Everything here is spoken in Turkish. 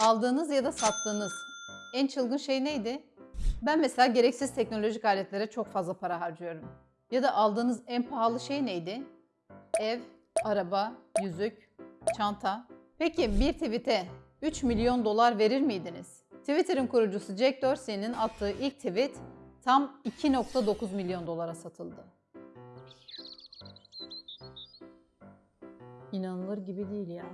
Aldığınız ya da sattığınız en çılgın şey neydi? Ben mesela gereksiz teknolojik aletlere çok fazla para harcıyorum. Ya da aldığınız en pahalı şey neydi? Ev, araba, yüzük, çanta. Peki bir tweet'e 3 milyon dolar verir miydiniz? Twitter'ın kurucusu Jack Dorsey'nin attığı ilk tweet tam 2.9 milyon dolara satıldı. İnanılır gibi değil ya.